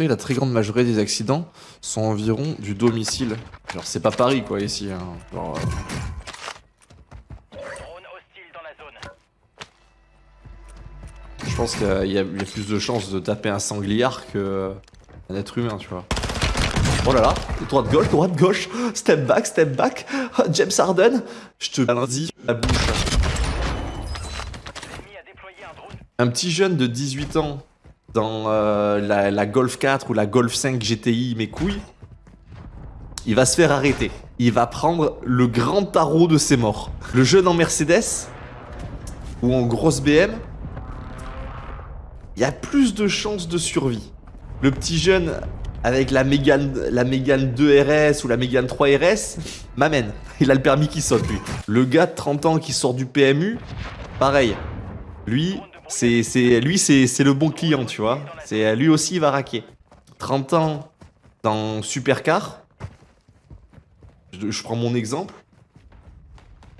savez, la très grande majorité des accidents sont environ du domicile. Genre, c'est pas Paris, quoi, ici. Hein. Genre, euh, je pense qu'il y, a- y plus de chances de taper un sangliard que un être humain, tu vois. Oh là là, droite-gauche, droite-gauche, step back, step back, Ah, James Harden, je te lundi la bouche. Un petit jeune de 18 ans dans euh, la, Golf 4 ou la Golf 5 GTI, mes couilles, il va se faire arrêter. Il va prendre le grand tarot de ses morts. Le jeune en Mercedes ou en grosse BM, il y a plus de chances de survie. Le petit jeune avec la Mégane, la Mégane 2 RS ou la Mégane 3 RS m'amène. Il a le permis qui saute, lui. Le gars de 30 ans qui sort du PMU, pareil. Lui, c'est lui c'est le bon client, tu vois. C'est lui aussi il va raquer. 30 ans dans supercar. Je, je prends mon exemple.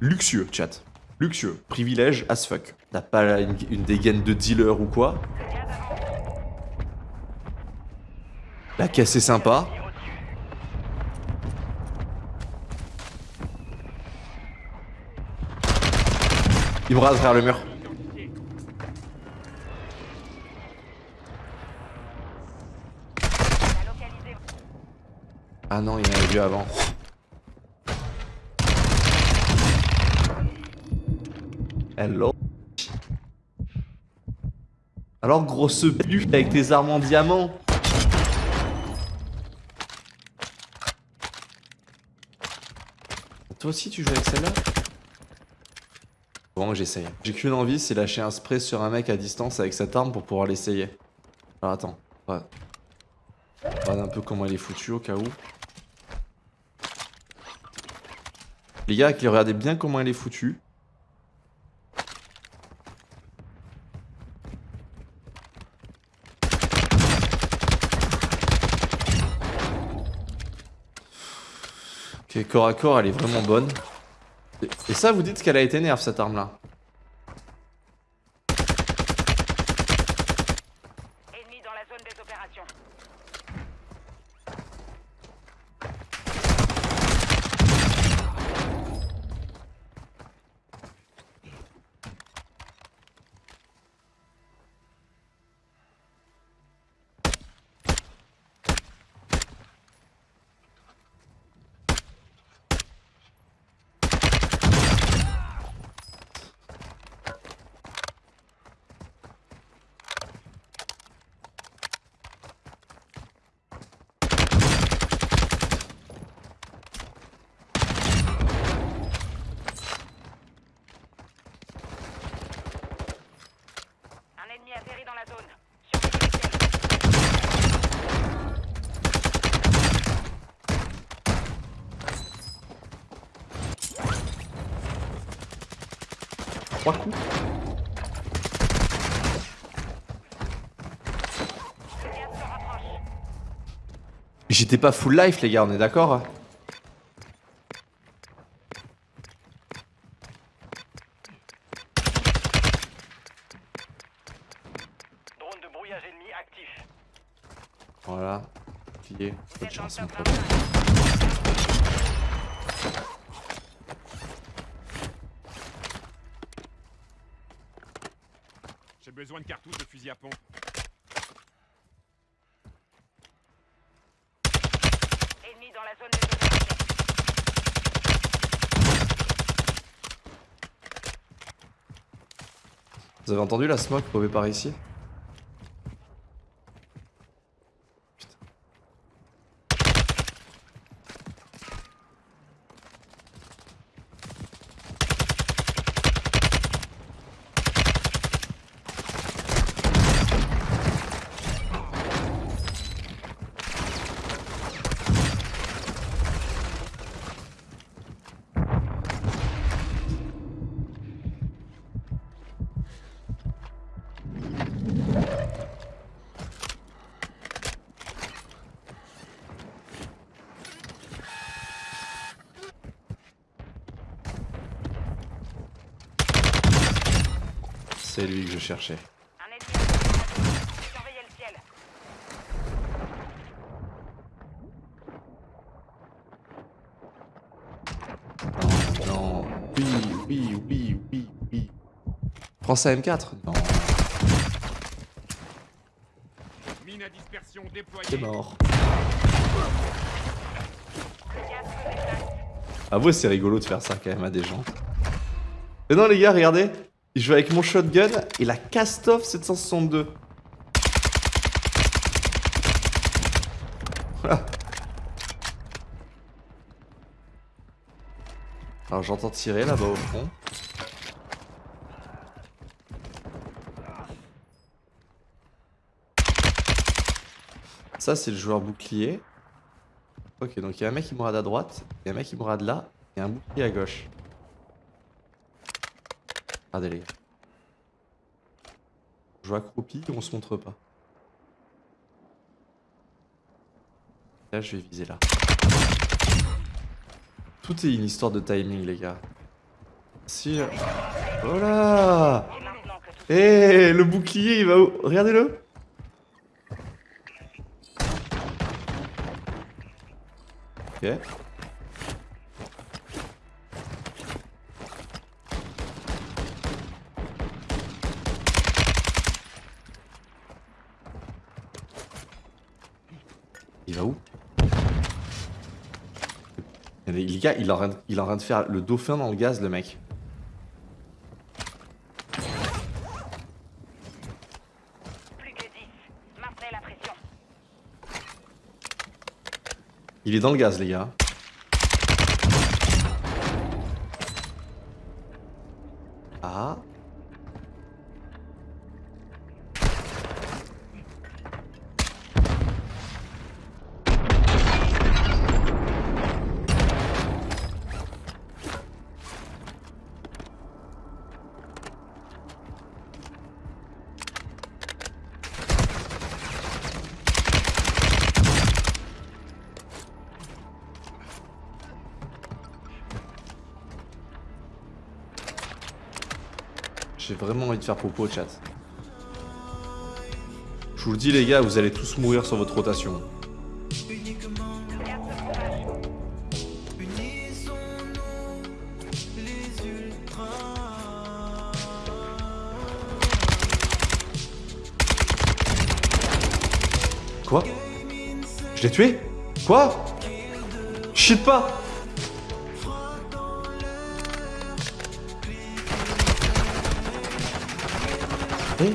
Luxueux, chat. Luxueux, privilège as fuck. T'as pas une, une dégaine de dealer ou quoi La caisse est sympa. Il me rase derrière le mur. Ah non, il y en avait vu avant. Hello. Alors grosse pute avec tes armes en diamant. Toi aussi tu joues avec celle-là? Bon j'essaye. J'ai qu'une envie, c'est lâcher un spray sur un mec à distance avec cette arme pour pouvoir l'essayer. Alors attends. Ouais. Regarde un peu comment elle est foutue au cas où. Les gars, regardez bien comment elle est foutue. Ok, corps à corps, elle est vraiment bonne. Et, et ça, vous dites qu'elle a été nerf cette arme-là. Ennemi dans la zone des opérations. Un ennemi atterri dans la zone. Surveillez le ciel. Trois coups. J'étais pas full life, les gars, on est d'accord hein Drone de brouillage ennemi actif. Voilà. Bonne chance, mon top pote. 25. J'ai besoin de cartouches de fusil à pompe. Ennemi dans la zone opérations. Vous avez entendu la smoke pouvée par ici? C'est lui que je cherchais. Non. Oui, oui, oui, oui, Prends ça M4 Non. C'est mort. Avouez, ah ouais, c'est rigolo de faire ça quand même à des gens. Mais non, les gars, regardez, je joue avec mon shotgun et la Kastov 762. Voilà. Alors j'entends tirer là-bas au fond. Ça c'est le joueur bouclier. Ok donc il y a un mec qui mourra à droite, il y a un mec qui mourra de là, et un bouclier à gauche. Regardez les gars. Je joue accroupi, on se montre pas. Là je vais viser là. Tout est une histoire de timing les gars. Si... que tout Eh, le bouclier, il va où? Regardez-le. Ok. Il va où? Eh, Les les gars, il est, en train de, il est en train de faire le dauphin dans le gaz, le mec. plus que 10. Maintenez la pression. Il est dans le gaz, les gars. Ah. J'ai vraiment envie de faire popo au chat. Je vous le dis les gars, vous allez tous mourir sur votre rotation. Quoi? Je l'ai tué? Quoi? Shit pas Eh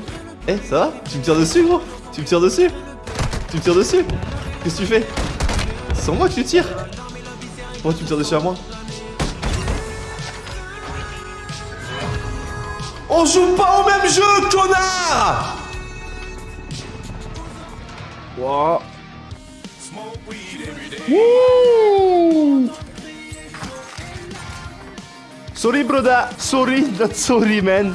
Eh, ça va Tu me tires dessus, gros Tu me tires dessus Tu me tires dessus Qu'est-ce que tu fais C'est sur moi que tu tires Pourquoi tu me tires dessus à moi On joue pas au même jeu, connard Wow. Woo! Sorry, brother. Sorry, not sorry, man.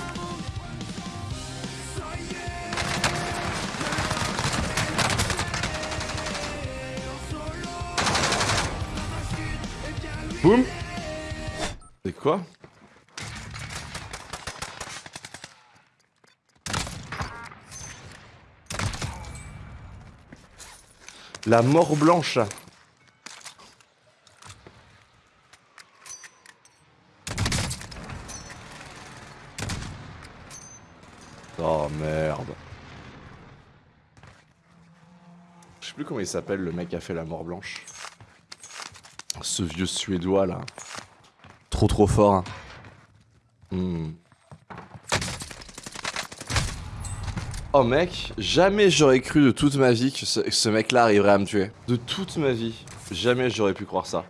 La mort blanche. Oh merde. Je sais plus comment il s'appelle le mec a fait la mort blanche. Ce vieux suédois là. Trop trop fort. hein. Hmm. Oh mec, jamais j'aurais cru de toute ma vie que ce, que ce mec là arriverait à me tuer. De toute ma vie. Jamais j'aurais pu croire ça.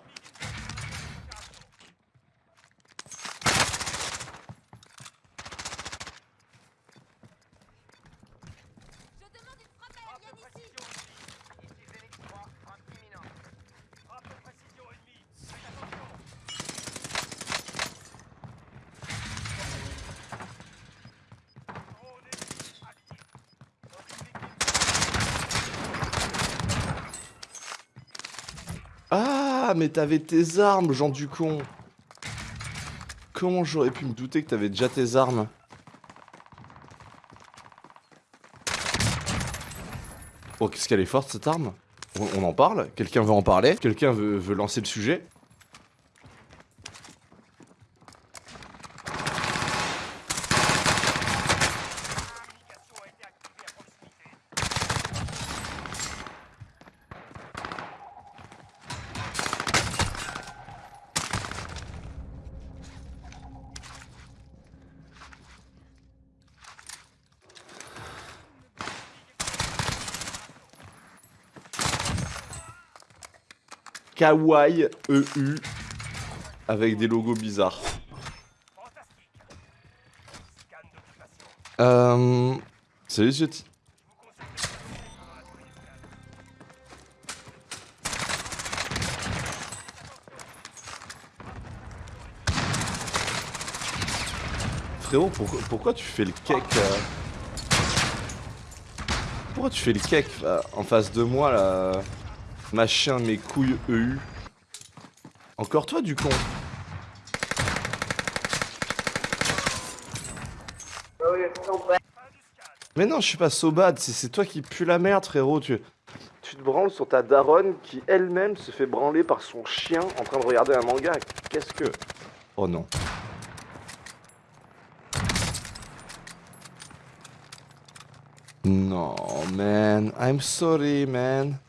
Ah, mais t'avais tes armes, Jean du con. Comment j'aurais pu me douter que t'avais déjà tes armes? Oh, qu'est-ce qu'elle est forte cette arme? On, en parle? Quelqu'un veut en parler? Quelqu'un veut lancer le sujet? Kawaii EU avec des logos bizarres. Euh... Salut Ziotti. Frérot, pourquoi, tu fais le cake euh Pourquoi tu fais le cake euh, en face de moi là Machin, mes couilles EU. Encore toi du con Mais non, je suis pas so bad, c'est- toi qui pue la merde, frérot. Tu, tu te branles sur ta daronne qui elle-même se fait branler par son chien en train de regarder un manga. Qu'est-ce que? Oh non. Non, man. I'm sorry, man.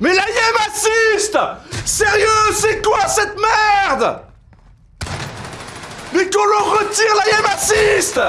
Mais la assiste Sérieux, c'est quoi cette merde? Mais qu'on leur retire la YEM assiste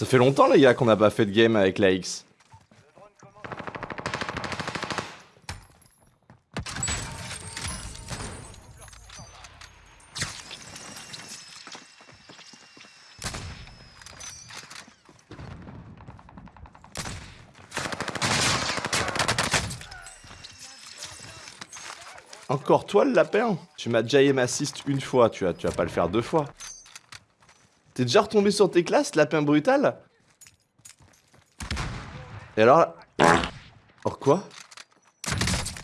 Ça fait longtemps les gars qu'on n'a pas fait de game avec la X. Encore toi le lapin? Tu m'as déjà aim assist une fois, tu vas, tu vas pas le faire deux fois. T'es déjà retombé sur tes classes, lapin brutal Et alors là- Oh quoi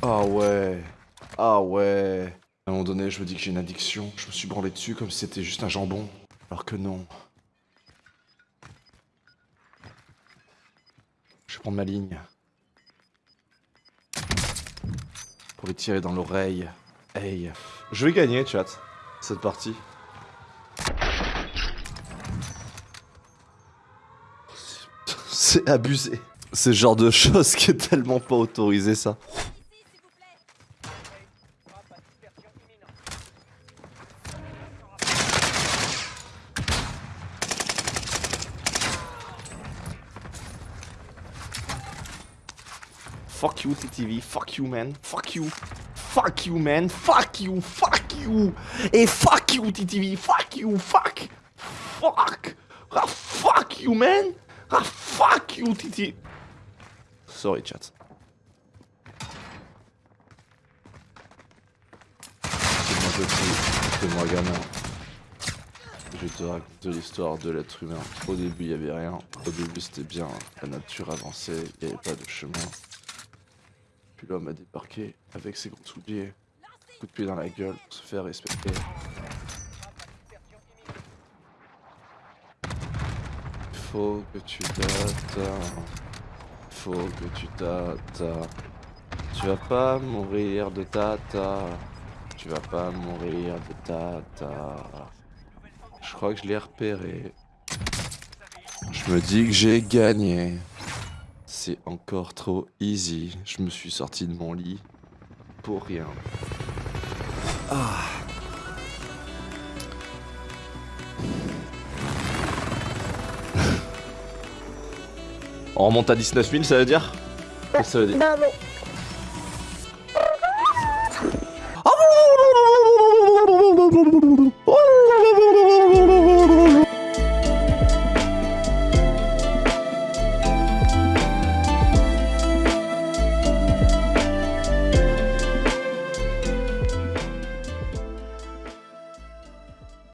Ah ouais. Ah ouais. À un moment donné, je me dis que j'ai une addiction. Je me suis branlé dessus comme si c'était juste un jambon. Alors que non. Je vais prendre ma ligne. Pour lui tirer dans l'oreille. Hey. Je vais gagner, chat. Cette partie. C'est abusé. C'est genre de chose qui est tellement pas autorisé, ça. Fuck you, TTV. Fuck you, man. Fuck you. Fuck you, man. Fuck you. Fuck you. Et fuck you, TTV. Fuck you. Fuck. Fuck. Ah, fuck you, man. Ah, fuck you, TTV. Sorry, chat. C'est moi petit, c'est moi gamin. Je te raconter l'histoire de l'être humain. Au début, il y avait rien. Au début, c'était bien. La nature avançait, il n'y avait pas de chemin. Puis l'homme a débarqué avec ses gros souliers, coup de pied dans la gueule pour se faire respecter. Faut que tu t'attends. Faut que tu t'attends. Tu vas pas mourir de tata. Tu vas pas mourir de tata. Je crois que je l'ai repéré. Je me dis que j'ai gagné. C'est encore trop easy. Je me suis sorti de mon lit pour rien. Ah. On remonte à 19 000, ça veut dire Qu'est-ce que ça veut dire